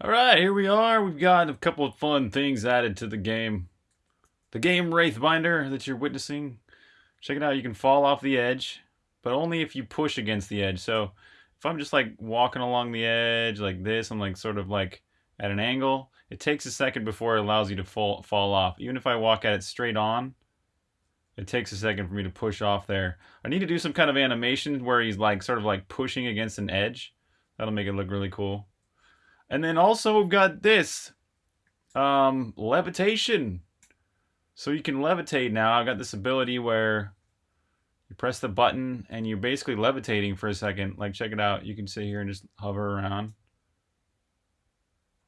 All right, here we are. We've got a couple of fun things added to the game. The game Wraithbinder that you're witnessing. Check it out. You can fall off the edge, but only if you push against the edge. So if I'm just like walking along the edge like this, I'm like sort of like at an angle. It takes a second before it allows you to fall fall off. Even if I walk at it straight on, it takes a second for me to push off there. I need to do some kind of animation where he's like sort of like pushing against an edge. That'll make it look really cool. And then also we've got this um, levitation. So you can levitate now. I've got this ability where you press the button and you're basically levitating for a second. Like check it out. You can sit here and just hover around.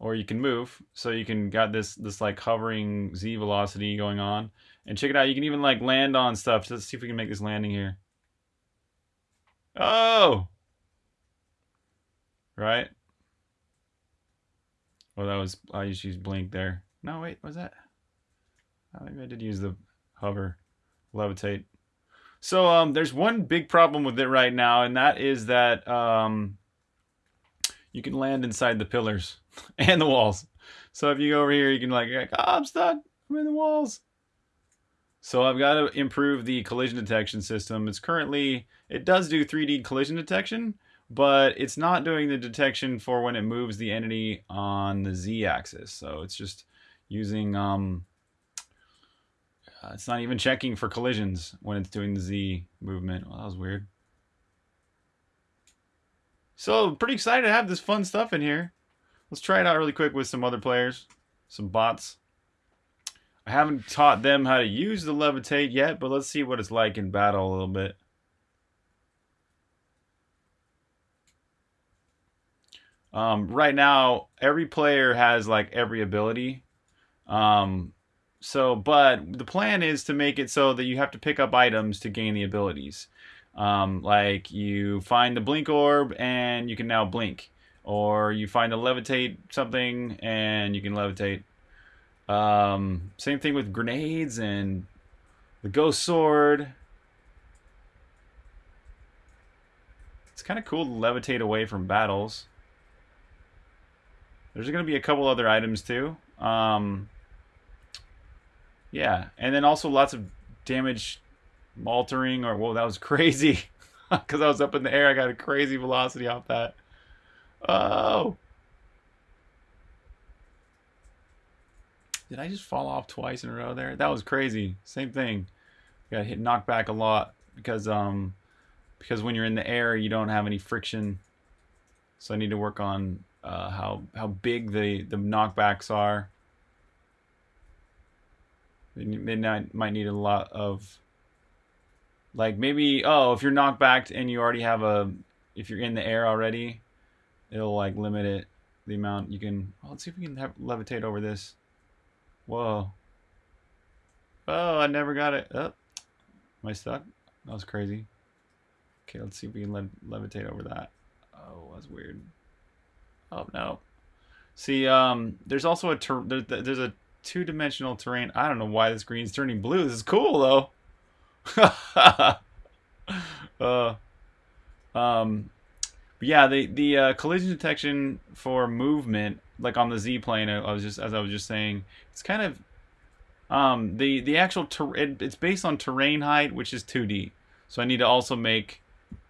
Or you can move. So you can got this this like hovering Z velocity going on. And check it out. You can even like land on stuff. Let's see if we can make this landing here. Oh! Right? Oh, that was, I just used blink there. No, wait, was that? Oh, maybe I did use the hover, levitate. So um, there's one big problem with it right now, and that is that um, you can land inside the pillars and the walls. So if you go over here, you can like, like oh, I'm stuck. I'm in the walls. So I've got to improve the collision detection system. It's currently, it does do 3D collision detection, but it's not doing the detection for when it moves the entity on the z-axis. So it's just using, um, uh, it's not even checking for collisions when it's doing the z movement. Well, that was weird. So pretty excited to have this fun stuff in here. Let's try it out really quick with some other players, some bots. I haven't taught them how to use the levitate yet, but let's see what it's like in battle a little bit. Um, right now, every player has like every ability. Um, so, but the plan is to make it so that you have to pick up items to gain the abilities. Um, like you find the blink orb and you can now blink, or you find a levitate something and you can levitate. Um, same thing with grenades and the ghost sword. It's kind of cool to levitate away from battles. There's going to be a couple other items too. Um, yeah, and then also lots of damage altering or whoa, that was crazy. Because I was up in the air, I got a crazy velocity off that. Oh. Did I just fall off twice in a row there? That was crazy. Same thing. Got hit knocked back a lot because um because when you're in the air you don't have any friction. So I need to work on uh, how how big the the knockbacks are. Midnight might need a lot of like maybe oh if you're knocked back and you already have a if you're in the air already, it'll like limit it the amount you can. Oh, let's see if we can have, levitate over this. Whoa. Oh, I never got it. Oh, am I stuck? That was crazy. Okay, let's see if we can le levitate over that. Oh, that's weird. Oh no. See, um, there's also a ter there, there's a two-dimensional terrain. I don't know why this green's turning blue. This is cool though. uh, um, yeah, the the uh, collision detection for movement, like on the Z plane, I, I was just as I was just saying, it's kind of um, the the actual ter- it, it's based on terrain height, which is 2D. So I need to also make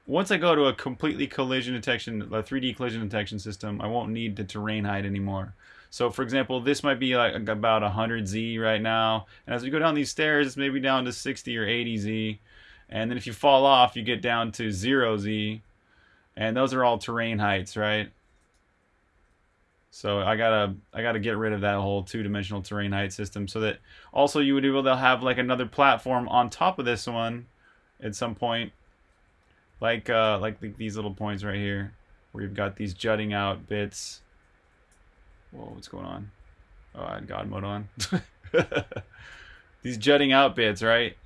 once I go to a completely collision detection, a 3D collision detection system, I won't need the terrain height anymore. So for example, this might be like about 100 Z right now. And as we go down these stairs, it's maybe down to 60 or 80 Z. And then if you fall off, you get down to 0 Z. And those are all terrain heights, right? So I gotta I gotta get rid of that whole two-dimensional terrain height system so that also you would be able to have like another platform on top of this one at some point like uh, like the, these little points right here, where you've got these jutting out bits. Whoa, what's going on? Oh, I had God mode on. these jutting out bits, right?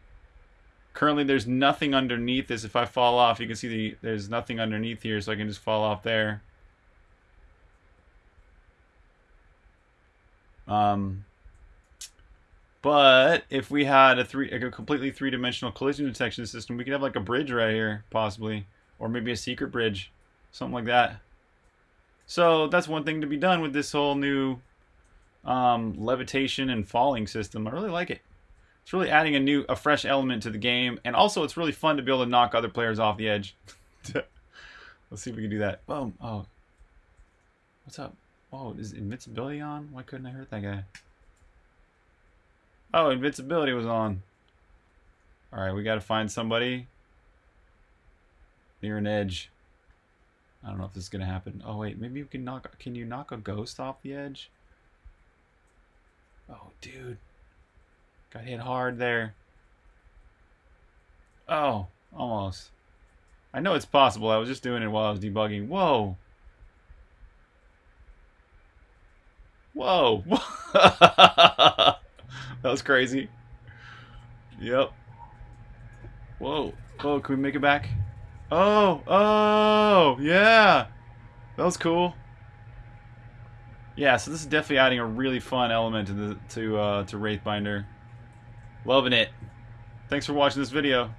Currently, there's nothing underneath this. If I fall off, you can see the there's nothing underneath here, so I can just fall off there. Um, but if we had a three, a completely three-dimensional collision detection system, we could have like a bridge right here, possibly, or maybe a secret bridge, something like that. So that's one thing to be done with this whole new um, levitation and falling system. I really like it. It's really adding a new, a fresh element to the game, and also it's really fun to be able to knock other players off the edge. Let's see if we can do that. Boom. Oh. What's up? Oh, is invincibility on? Why couldn't I hurt that guy? Oh, invincibility was on. Alright, we gotta find somebody near an edge. I don't know if this is gonna happen. Oh wait, maybe you can knock can you knock a ghost off the edge? Oh dude. Got hit hard there. Oh, almost. I know it's possible. I was just doing it while I was debugging. Whoa. Whoa. that was crazy. Yep. Whoa. Oh, can we make it back? Oh, oh, yeah. That was cool. Yeah, so this is definitely adding a really fun element to the to uh, to Wraithbinder. Loving it. Thanks for watching this video.